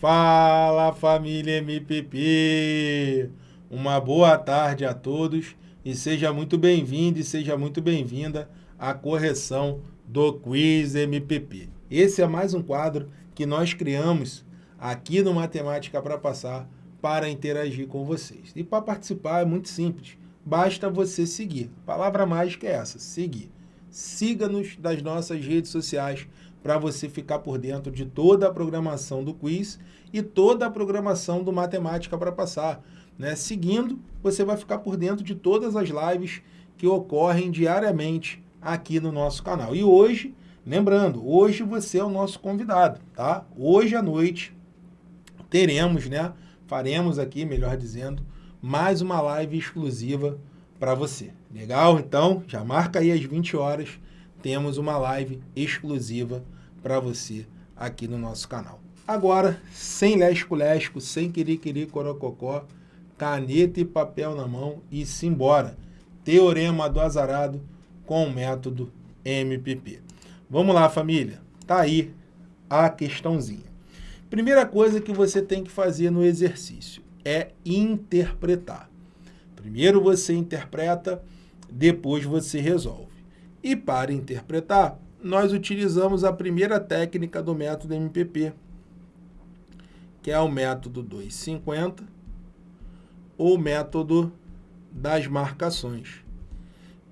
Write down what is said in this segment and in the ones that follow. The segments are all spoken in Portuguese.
Fala família MPP! Uma boa tarde a todos e seja muito bem-vindo e seja muito bem-vinda à correção do Quiz MPP. Esse é mais um quadro que nós criamos aqui no Matemática para Passar para interagir com vocês. E para participar é muito simples, basta você seguir. A palavra mágica é essa, seguir. Siga-nos das nossas redes sociais para você ficar por dentro de toda a programação do quiz e toda a programação do Matemática para Passar. Né? Seguindo, você vai ficar por dentro de todas as lives que ocorrem diariamente aqui no nosso canal. E hoje, lembrando, hoje você é o nosso convidado, tá? Hoje à noite teremos, né? Faremos aqui, melhor dizendo, mais uma live exclusiva para você. Legal? Então, já marca aí às 20 horas temos uma live exclusiva para você aqui no nosso canal. Agora, sem lesco-lesco, sem querer corococó, caneta e papel na mão e simbora. Teorema do azarado com o método MPP. Vamos lá, família. Tá aí a questãozinha. Primeira coisa que você tem que fazer no exercício é interpretar. Primeiro você interpreta, depois você resolve. E para interpretar, nós utilizamos a primeira técnica do método MPP, que é o método 250, ou método das marcações.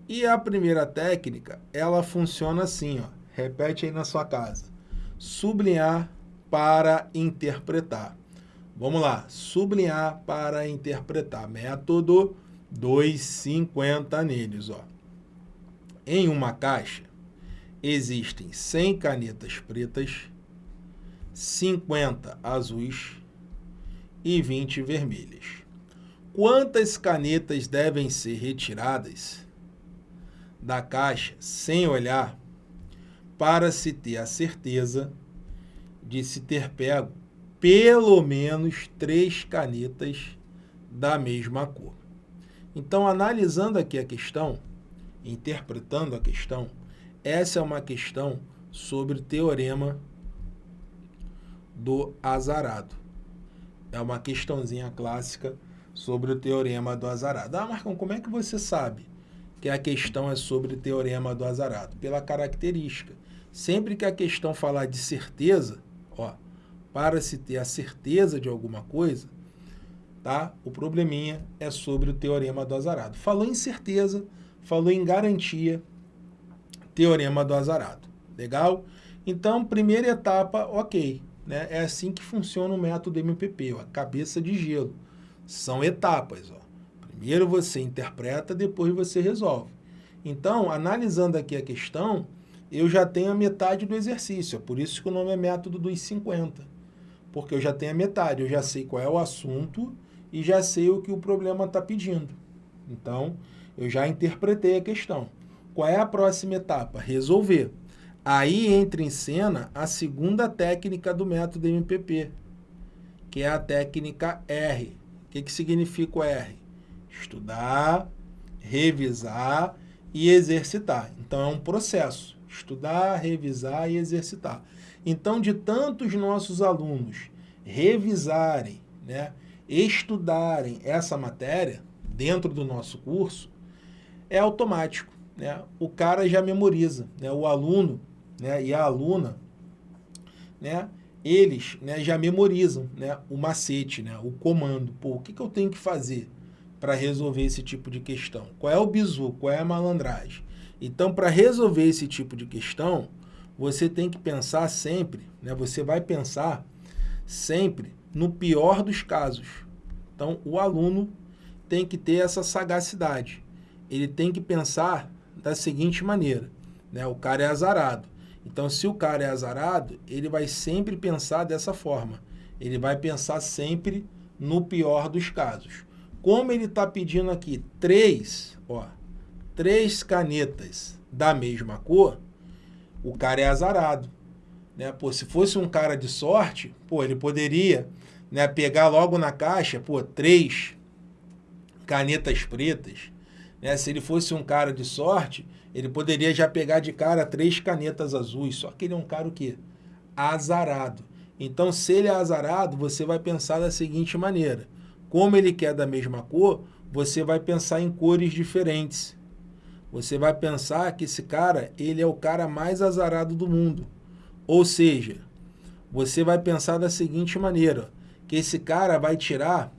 E a primeira técnica, ela funciona assim, ó. repete aí na sua casa. Sublinhar para interpretar. Vamos lá, sublinhar para interpretar. Método 250 neles, ó. Em uma caixa, existem 100 canetas pretas, 50 azuis e 20 vermelhas. Quantas canetas devem ser retiradas da caixa sem olhar para se ter a certeza de se ter pego pelo menos três canetas da mesma cor? Então, analisando aqui a questão, interpretando a questão, essa é uma questão sobre o teorema do azarado. É uma questãozinha clássica sobre o teorema do azarado. Ah, Marcão, como é que você sabe que a questão é sobre o teorema do azarado? Pela característica. Sempre que a questão falar de certeza, ó, para se ter a certeza de alguma coisa, tá? O probleminha é sobre o teorema do azarado. Falou em certeza, falou em garantia, teorema do azarado. Legal? Então, primeira etapa, ok. Né? É assim que funciona o método MPP, ó, cabeça de gelo. São etapas. Ó. Primeiro você interpreta, depois você resolve. Então, analisando aqui a questão, eu já tenho a metade do exercício. É por isso que o nome é método dos 50. Porque eu já tenho a metade, eu já sei qual é o assunto e já sei o que o problema está pedindo. Então, eu já interpretei a questão. Qual é a próxima etapa? Resolver. Aí entra em cena a segunda técnica do método MPP, que é a técnica R. O que, que significa o R? Estudar, revisar e exercitar. Então, é um processo. Estudar, revisar e exercitar. Então, de tantos nossos alunos revisarem, né, estudarem essa matéria dentro do nosso curso, é automático. Né? O cara já memoriza, né? o aluno né? e a aluna, né? eles né, já memorizam né, o macete, né, o comando. Pô, o que, que eu tenho que fazer para resolver esse tipo de questão? Qual é o bizu? Qual é a malandragem? Então, para resolver esse tipo de questão, você tem que pensar sempre, né, você vai pensar sempre no pior dos casos. Então, o aluno tem que ter essa sagacidade. Ele tem que pensar da seguinte maneira, né? O cara é azarado. Então, se o cara é azarado, ele vai sempre pensar dessa forma. Ele vai pensar sempre no pior dos casos. Como ele está pedindo aqui três, ó, três canetas da mesma cor, o cara é azarado. Né? Pô, se fosse um cara de sorte, pô, ele poderia né, pegar logo na caixa, pô, três canetas pretas. Né? Se ele fosse um cara de sorte, ele poderia já pegar de cara três canetas azuis, só que ele é um cara o quê? Azarado. Então, se ele é azarado, você vai pensar da seguinte maneira. Como ele quer da mesma cor, você vai pensar em cores diferentes. Você vai pensar que esse cara, ele é o cara mais azarado do mundo. Ou seja, você vai pensar da seguinte maneira, que esse cara vai tirar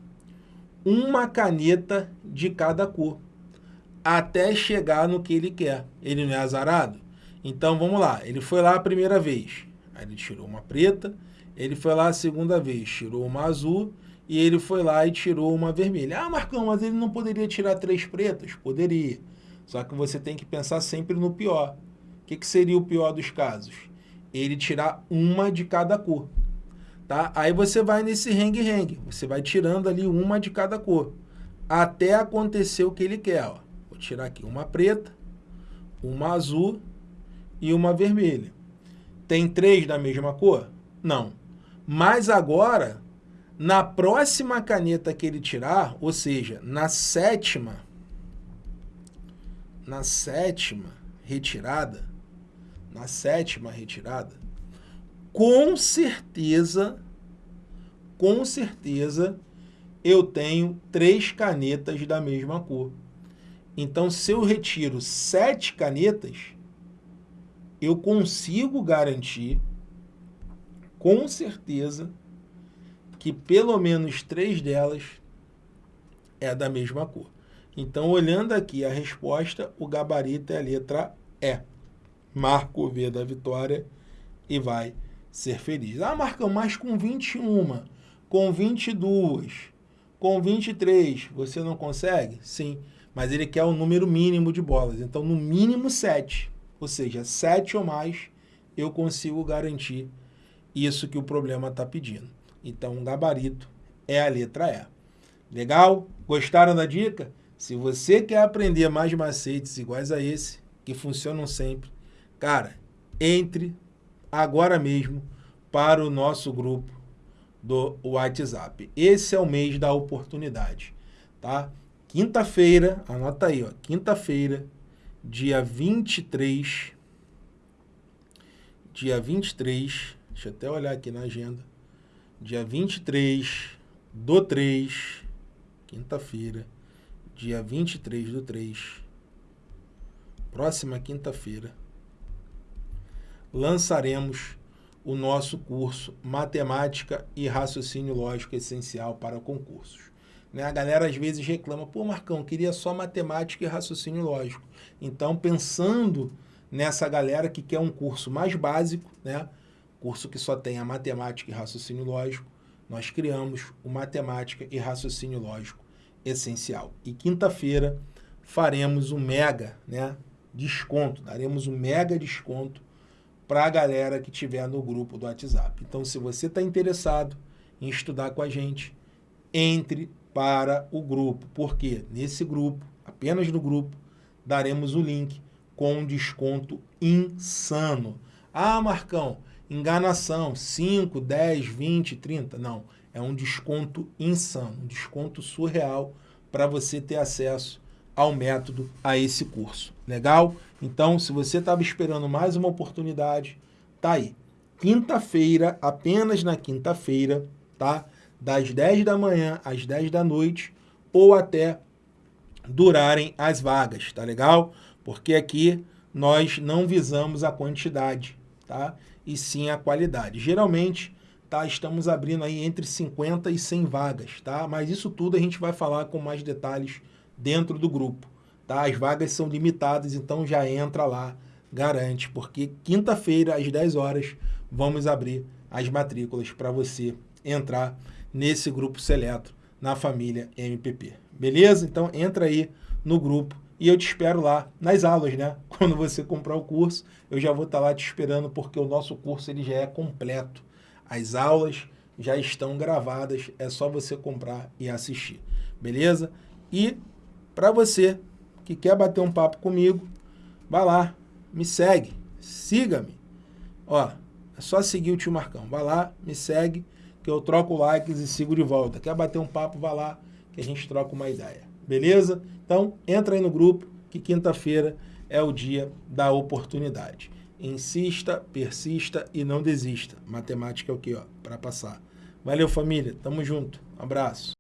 uma caneta de cada cor, até chegar no que ele quer. Ele não é azarado? Então, vamos lá. Ele foi lá a primeira vez, aí ele tirou uma preta, ele foi lá a segunda vez, tirou uma azul, e ele foi lá e tirou uma vermelha. Ah, Marcão, mas ele não poderia tirar três pretas? Poderia. Só que você tem que pensar sempre no pior. O que, que seria o pior dos casos? Ele tirar uma de cada cor. Tá? Aí você vai nesse rengue-rengue. Você vai tirando ali uma de cada cor. Até acontecer o que ele quer. Ó. Vou tirar aqui uma preta, uma azul e uma vermelha. Tem três da mesma cor? Não. Mas agora na próxima caneta que ele tirar, ou seja, na sétima, na sétima retirada, na sétima retirada, com certeza, com certeza, eu tenho três canetas da mesma cor. Então, se eu retiro sete canetas, eu consigo garantir, com certeza, que pelo menos três delas é da mesma cor. Então, olhando aqui a resposta, o gabarito é a letra E. Marca o V da vitória e vai ser feliz. Ah, Marcão, mas com 21, com 22, com 23, você não consegue? Sim, mas ele quer o número mínimo de bolas. Então, no mínimo 7. Ou seja, 7 ou mais, eu consigo garantir isso que o problema está pedindo. Então, o gabarito é a letra E. Legal? Gostaram da dica? Se você quer aprender mais macetes iguais a esse, que funcionam sempre, cara, entre agora mesmo para o nosso grupo do WhatsApp. Esse é o mês da oportunidade, tá? Quinta-feira, anota aí, ó, quinta-feira, dia 23, dia 23, deixa eu até olhar aqui na agenda, dia 23 do 3, quinta-feira, dia 23 do 3, próxima quinta-feira, lançaremos o nosso curso Matemática e Raciocínio Lógico Essencial para Concursos. Né? A galera às vezes reclama, pô Marcão, queria só matemática e raciocínio lógico. Então, pensando nessa galera que quer um curso mais básico, né? curso que só tem a matemática e raciocínio lógico, nós criamos o Matemática e Raciocínio Lógico Essencial. E quinta-feira faremos um mega né, desconto, daremos um mega desconto para a galera que estiver no grupo do WhatsApp. Então, se você está interessado em estudar com a gente, entre para o grupo, porque nesse grupo, apenas no grupo, daremos o link com um desconto insano. Ah, Marcão, enganação, 5, 10, 20, 30, não. É um desconto insano, um desconto surreal para você ter acesso ao método, a esse curso. Legal? Então, se você estava esperando mais uma oportunidade, tá aí. Quinta-feira, apenas na quinta-feira, tá? Das 10 da manhã às 10 da noite, ou até durarem as vagas, tá legal? Porque aqui nós não visamos a quantidade, tá? e sim a qualidade. Geralmente, tá, estamos abrindo aí entre 50 e 100 vagas, tá? Mas isso tudo a gente vai falar com mais detalhes dentro do grupo, tá? As vagas são limitadas, então já entra lá, garante, porque quinta-feira às 10 horas vamos abrir as matrículas para você entrar nesse grupo seleto na família MPP. Beleza? Então entra aí no grupo e eu te espero lá nas aulas, né? Quando você comprar o curso, eu já vou estar lá te esperando porque o nosso curso ele já é completo. As aulas já estão gravadas, é só você comprar e assistir, beleza? E para você que quer bater um papo comigo, vai lá, me segue, siga-me. Ó, é só seguir o tio Marcão. Vai lá, me segue, que eu troco likes e sigo de volta. Quer bater um papo, vai lá, que a gente troca uma ideia. Beleza? Então, entra aí no grupo, que quinta-feira é o dia da oportunidade. insista, persista e não desista. Matemática é o que, ó, para passar. Valeu, família. Tamo junto. Um abraço.